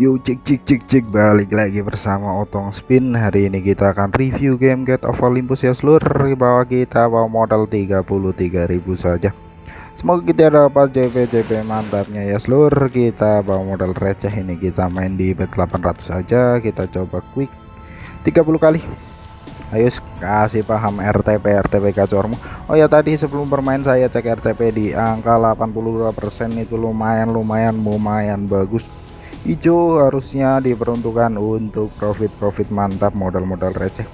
Yuk cik cik cik cik balik lagi bersama Otong Spin. Hari ini kita akan review game Get of Olympus. Ya seluruh Bahwa kita bawa modal 33.000 saja. Semoga kita dapat JP-JP mantapnya. Ya seluruh Kita bawa modal receh ini. Kita main di bet 800 saja. Kita coba quick 30 kali. Ayo kasih paham RTP RTP kacormu Oh ya tadi sebelum bermain saya cek RTP di angka 82% itu lumayan lumayan lumayan bagus hijau harusnya diperuntukkan untuk profit-profit mantap modal-modal receh.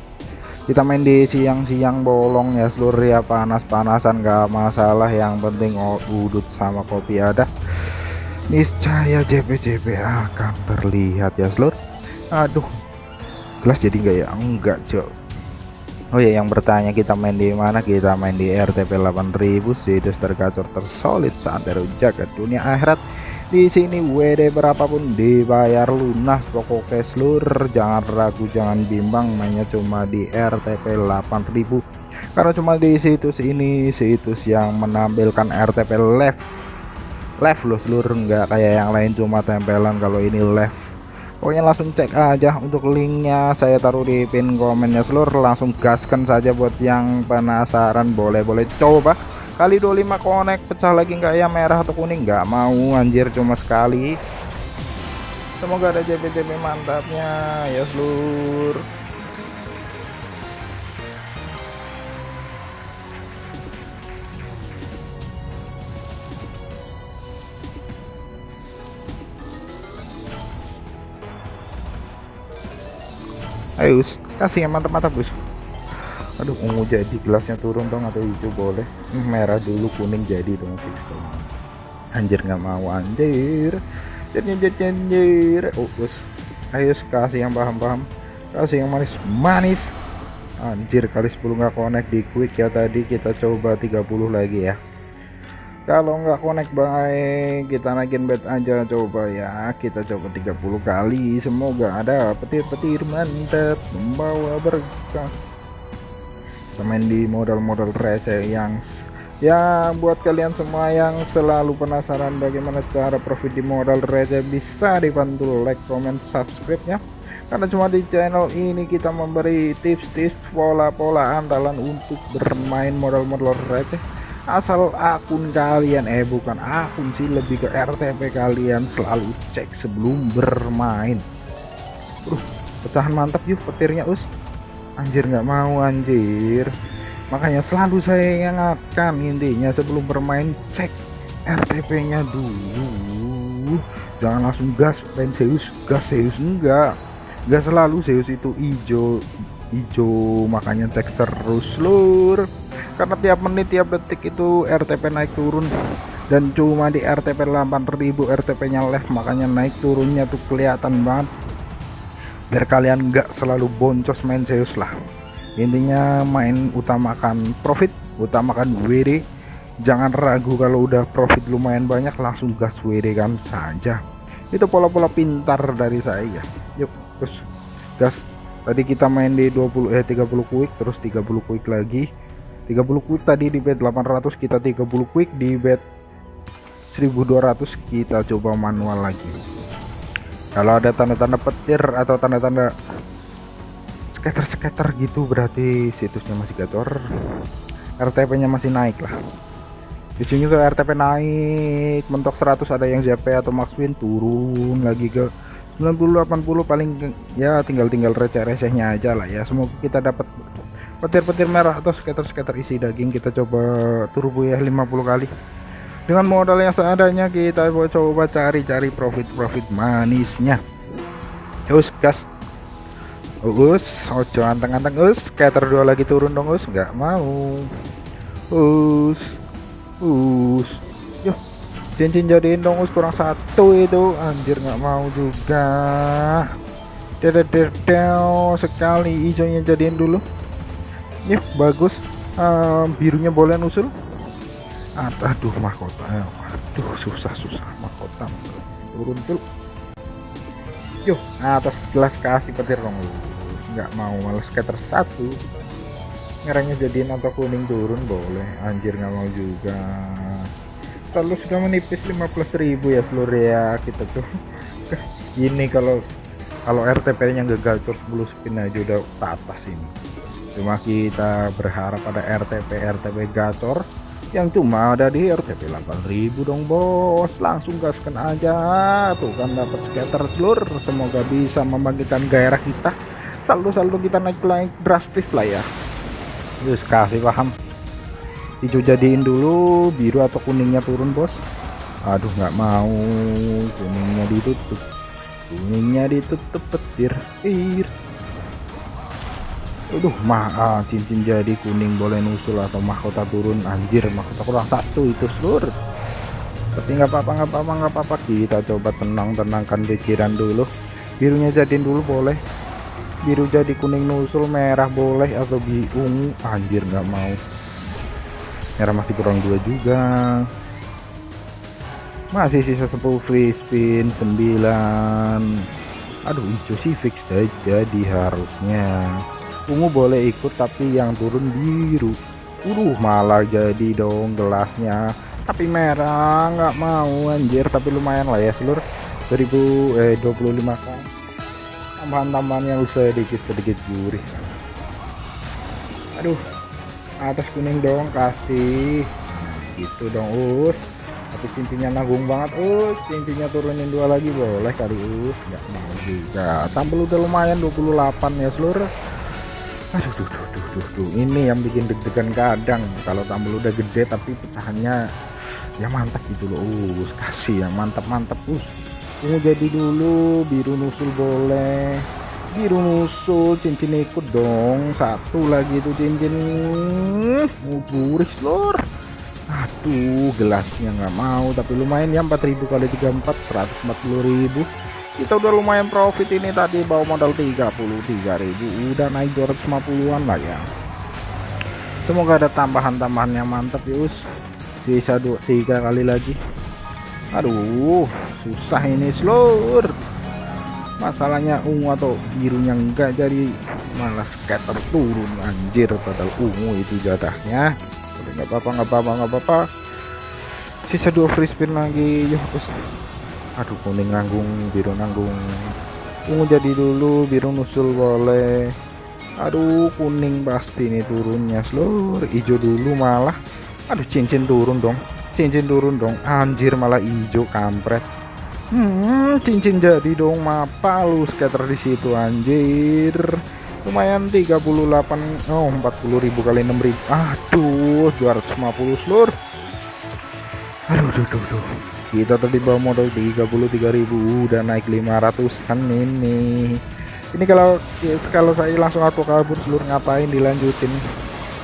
Kita main di siang-siang bolong ya seluruh ya panas-panasan gak masalah. Yang penting oh, udut sama kopi ada. Niscaya JP-JP akan terlihat ya seluruh. Aduh gelas jadi enggak ya? Enggak cok. Oh ya yang bertanya kita main di mana? Kita main di RTP 8000 situs tergacor tersolid santero jagat dunia akhirat di sini. WD berapapun dibayar lunas pokoknya seluruh jangan ragu jangan bimbang mainnya cuma di RTP 8000 karena cuma di situs ini situs yang menampilkan RTP left left loh seluruh enggak kayak yang lain cuma tempelan kalau ini left pokoknya langsung cek aja untuk linknya saya taruh di pin komennya. Seluruh langsung gaskan saja buat yang penasaran. Boleh-boleh coba kali 25 connect pecah lagi nggak ya? Merah atau kuning? Nggak mau anjir cuma sekali. Semoga ada JP-JP mantapnya ya seluruh ayo kasih yang mantap-mantap bos aduh ungu jadi gelasnya turun dong atau hijau boleh? Hmm, merah dulu kuning jadi dong anjir nggak mau anjir. Anjir anjir. Oh bos. Ayo kasih yang paham-paham. Kasih yang manis-manis anjir kali 10 nggak connect di quick ya tadi. Kita coba 30 lagi ya. Kalau nggak connect baik. Kita naikin bet aja coba ya. Kita coba 30 kali. Semoga ada petir-petir mantap. Membawa berkah main di modal-modal receh yang ya buat kalian semua yang selalu penasaran bagaimana cara profit di modal receh bisa dibantu like comment subscribe ya. Karena cuma di channel ini kita memberi tips-tips pola-pola andalan untuk bermain modal-modal receh asal akun kalian eh bukan akun sih lebih ke RTP kalian selalu cek sebelum bermain. Uh pecahan mantap yuk petirnya us anjir nggak mau anjir. Makanya selalu saya ingatkan intinya sebelum bermain cek RTP nya dulu. Jangan langsung gas main Zeus gas Zeus. Enggak enggak selalu Zeus itu hijau hijau. Makanya cek terus lur. Karena tiap menit tiap detik itu RTP naik turun. Dan cuma di RTP 8000 RTP nya left. Makanya naik turunnya tuh kelihatan banget biar kalian nggak selalu boncos main Zeus lah. Intinya main utamakan profit utamakan WD jangan ragu kalau udah profit lumayan banyak langsung gas WD kan saja. Itu pola-pola pintar dari saya yuk terus gas. Tadi kita main di 20 eh 30 quick terus 30 quick lagi. 30 quick tadi di bet 800 kita 30 quick. Di bet 1200 kita coba manual lagi kalau ada tanda-tanda petir atau tanda-tanda scatter-scatter gitu berarti situsnya masih gacor RTP nya masih naik lah. Di sini juga RTP naik mentok 100 ada yang JP atau max win turun lagi ke 90 80 paling ya tinggal tinggal receh-recehnya aja lah ya. Semoga kita dapat petir-petir merah atau scatter-scatter isi daging kita coba turbo ya 50 kali dengan modal yang seadanya kita coba cari-cari profit-profit manisnya. Us gas. Us ojo anteng-anteng us. Scatter dua lagi turun dong us. Nggak mau. Us us. Yuk cincin jadiin dong us. Kurang satu itu. Anjir nggak mau juga. Dedededel sekali hijaunya jadiin dulu. Yuk bagus. Uh, birunya boleh nusul aduh mahkota. Aduh susah susah mahkota. Turun tuh yuk atas gelas kasih petir dong nggak mau males scatter satu. Ngerangnya jadiin atau kuning turun boleh. Anjir nggak mau juga. Kalau sudah menipis 15.000 ya seluruh ya kita tuh ini kalau kalau RTP nya gagal terus 10 spin aja udah atas ini. Cuma kita berharap pada RTP RTP gacor yang cuma ada di RTP 8000 dong bos. Langsung gaskan aja. Tuh kan dapat scatter seluruh semoga bisa membangkitkan gairah kita. Saldo-saldo kita naik-naik drastis lah ya. Terus kasih paham. Hijau jadiin dulu. Biru atau kuningnya turun bos? Aduh nggak mau. Kuningnya ditutup. Kuningnya ditutup petir. Ir Aduh mah ah, cincin jadi kuning boleh nusul atau mahkota turun. Anjir mahkota kurang satu itu seluruh tapi nggak apa-apa nggak apa-apa nggak apa-apa. Kita coba tenang-tenangkan pikiran dulu. Birunya jadiin dulu boleh. Biru jadi kuning nusul merah boleh atau biung anjir nggak mau. Merah masih kurang dua juga. Masih sisa 10 free spin 9 aduh hijau sih fix aja di harusnya ungu boleh ikut tapi yang turun biru. Uh malah jadi dong gelasnya. Tapi merah nggak mau anjir. Tapi lumayan lah ya seluruh 1000 eh 25 kan. Tambahan-tambahan yang usah sedikit sedikit gurih. Aduh atas kuning dong kasih. Gitu dong us. Tapi cincinnya nanggung banget us. Cincinnya turunin dua lagi boleh kali us. Nggak mau juga. Tampil udah lumayan 28 ya seluruh aduh duh, duh, duh, duh, duh. ini yang bikin deg-degan kadang. Kalau tambal udah gede tapi pecahannya ya mantap gitu loh. Uh kasih yang mantap-mantap us ungu jadi dulu biru nusul boleh. Biru nusul cincin ikut dong. Satu lagi tuh cincin. Mau buris lor. Aduh gelasnya nggak mau tapi lumayan ya 4000 kali 34 140.000 kita udah lumayan profit ini tadi bawa modal 33.000 udah naik 250-an lah ya. Semoga ada tambahan-tambahan yang mantap yus. Bisa dua tiga kali lagi. Aduh susah ini seluruh masalahnya ungu atau birunya enggak jadi malah scatter turun. Anjir padahal ungu itu jatahnya. Nggak apa-apa nggak apa-apa apa-apa. Sisa dua free spin lagi yuk aduh kuning nanggung biru nanggung. Ungu jadi dulu biru nusul boleh. Aduh kuning pasti ini turunnya seluruh. Hijau dulu malah. Aduh cincin turun dong. Cincin turun dong. Anjir malah hijau kampret. Hmm cincin jadi dong. Mapa lu scatter di situ anjir. Lumayan 38 oh 40.000 kali 6.000 aduh 250 seluruh. Aduh duh, duh, duh kita tadi bawa modal 33.000 udah naik 500 kan ini. Ini kalau kalau saya langsung aku kabur seluruh ngapain dilanjutin?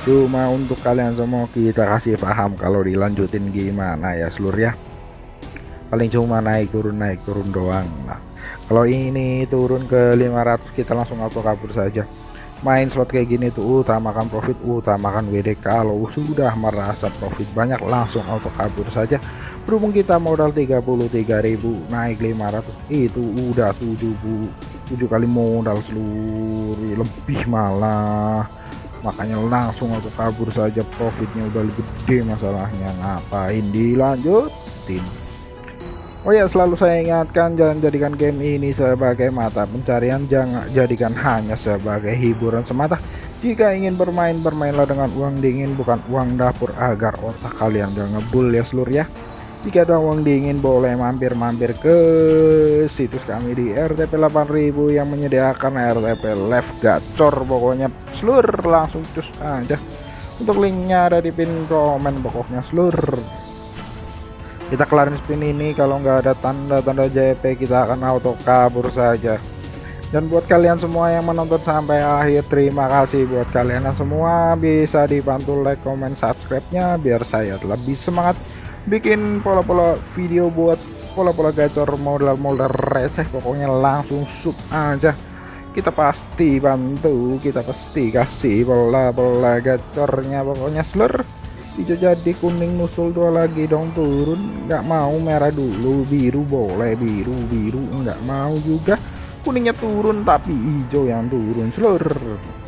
Cuma untuk kalian semua kita kasih paham kalau dilanjutin gimana ya seluruh ya. Paling cuma naik turun naik turun doang. Nah kalau ini turun ke 500 kita langsung auto kabur saja. Main slot kayak gini tuh utamakan profit utamakan WD kalau sudah merasa profit banyak langsung auto kabur saja berhubung kita modal 33.000 naik 500 itu udah 7 7 kali modal seluruh lebih malah. Makanya langsung aku kabur saja profitnya udah lebih gede masalahnya. Ngapain dilanjutin? Oh ya selalu saya ingatkan jangan jadikan game ini sebagai mata pencarian. Jangan jadikan hanya sebagai hiburan semata. Jika ingin bermain bermainlah dengan uang dingin bukan uang dapur agar otak kalian gak ngebul ya seluruh ya jika ada uang dingin boleh mampir-mampir ke situs kami di RTP 8000 yang menyediakan RTP live gacor. Pokoknya seluruh langsung cus aja. Untuk linknya ada di pin komen pokoknya seluruh kita kelarin spin ini kalau nggak ada tanda-tanda JP kita akan auto kabur saja. Dan buat kalian semua yang menonton sampai akhir terima kasih buat kalian semua. Bisa dibantu like comment subscribe nya biar saya lebih semangat bikin pola-pola video buat pola-pola gacor modal-modal receh pokoknya langsung sub aja. Kita pasti bantu kita pasti kasih pola-pola gacornya pokoknya seluruh hijau jadi kuning nusul dua lagi dong turun. Nggak mau merah dulu biru boleh biru biru. Nggak mau juga. Kuningnya turun tapi hijau yang turun seluruh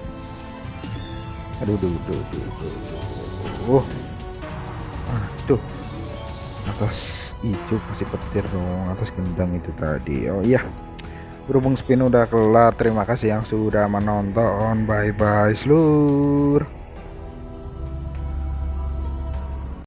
aduh duh, duh, duh, duh, duh. aduh atas hijau kasih petir dong atas gendang itu tadi. Oh iya berhubung spin udah kelar terima kasih yang sudah menonton. Bye bye seluruh